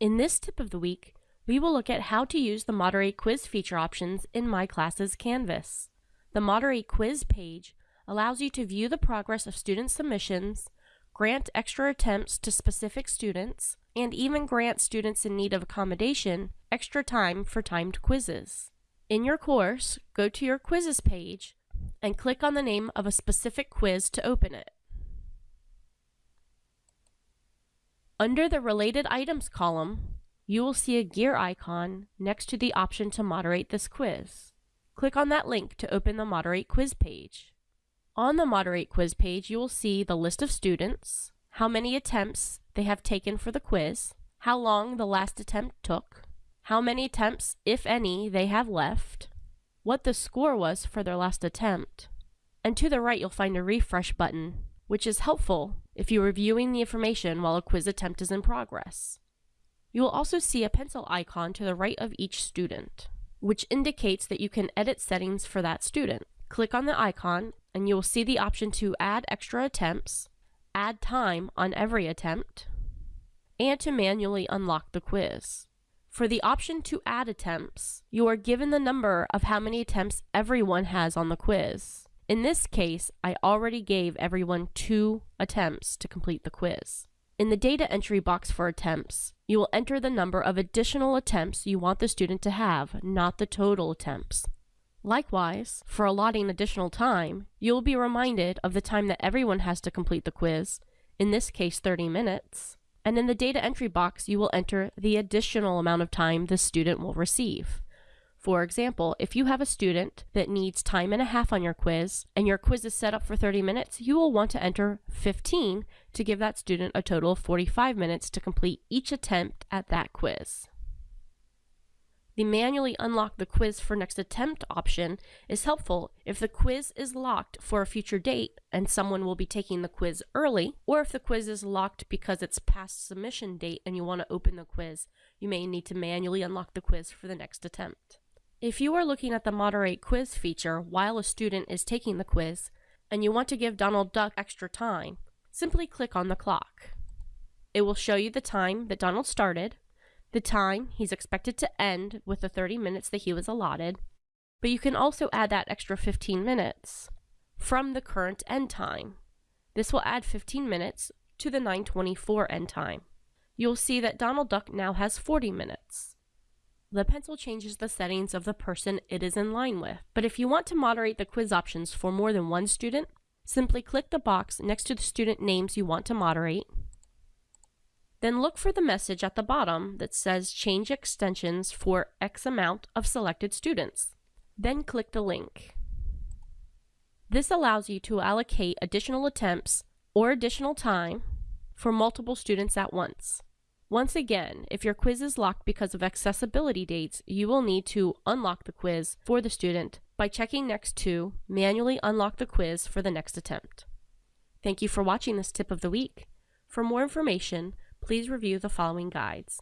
In this tip of the week, we will look at how to use the Moderate quiz feature options in My Classes Canvas. The Moderate quiz page allows you to view the progress of student submissions, grant extra attempts to specific students, and even grant students in need of accommodation extra time for timed quizzes. In your course, go to your quizzes page and click on the name of a specific quiz to open it. Under the Related Items column, you will see a gear icon next to the option to moderate this quiz. Click on that link to open the Moderate Quiz page. On the Moderate Quiz page, you will see the list of students, how many attempts they have taken for the quiz, how long the last attempt took, how many attempts, if any, they have left, what the score was for their last attempt, and to the right you'll find a refresh button, which is helpful if you're reviewing the information while a quiz attempt is in progress. You will also see a pencil icon to the right of each student, which indicates that you can edit settings for that student. Click on the icon and you will see the option to add extra attempts, add time on every attempt, and to manually unlock the quiz. For the option to add attempts, you are given the number of how many attempts everyone has on the quiz. In this case, I already gave everyone two attempts to complete the quiz. In the data entry box for attempts, you will enter the number of additional attempts you want the student to have, not the total attempts. Likewise, for allotting additional time, you will be reminded of the time that everyone has to complete the quiz, in this case 30 minutes, and in the data entry box you will enter the additional amount of time the student will receive. For example, if you have a student that needs time and a half on your quiz, and your quiz is set up for 30 minutes, you will want to enter 15 to give that student a total of 45 minutes to complete each attempt at that quiz. The manually unlock the quiz for next attempt option is helpful if the quiz is locked for a future date and someone will be taking the quiz early, or if the quiz is locked because it's past submission date and you want to open the quiz, you may need to manually unlock the quiz for the next attempt. If you are looking at the Moderate Quiz feature while a student is taking the quiz, and you want to give Donald Duck extra time, simply click on the clock. It will show you the time that Donald started, the time he's expected to end with the 30 minutes that he was allotted, but you can also add that extra 15 minutes from the current end time. This will add 15 minutes to the 924 end time. You'll see that Donald Duck now has 40 minutes. The pencil changes the settings of the person it is in line with. But if you want to moderate the quiz options for more than one student, simply click the box next to the student names you want to moderate. Then look for the message at the bottom that says change extensions for X amount of selected students. Then click the link. This allows you to allocate additional attempts or additional time for multiple students at once. Once again, if your quiz is locked because of accessibility dates, you will need to unlock the quiz for the student by checking next to manually unlock the quiz for the next attempt. Thank you for watching this tip of the week. For more information, please review the following guides.